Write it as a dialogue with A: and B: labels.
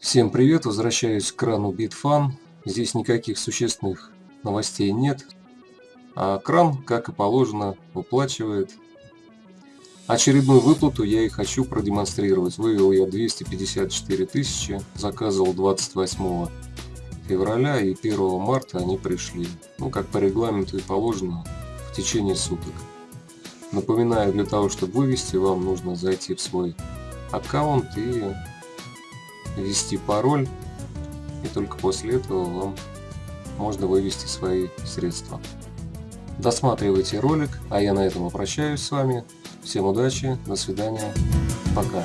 A: Всем привет, возвращаюсь к крану Bitfan. Здесь никаких существенных новостей нет. А кран, как и положено, выплачивает. Очередную выплату я и хочу продемонстрировать. Вывел я 254 тысячи, заказывал 28 февраля и 1 марта они пришли. Ну, как по регламенту и положено, в течение суток. Напоминаю, для того, чтобы вывести, вам нужно зайти в свой аккаунт и ввести пароль. И только после этого вам можно вывести свои средства. Досматривайте ролик, а я на этом прощаюсь с вами. Всем удачи, до свидания, пока.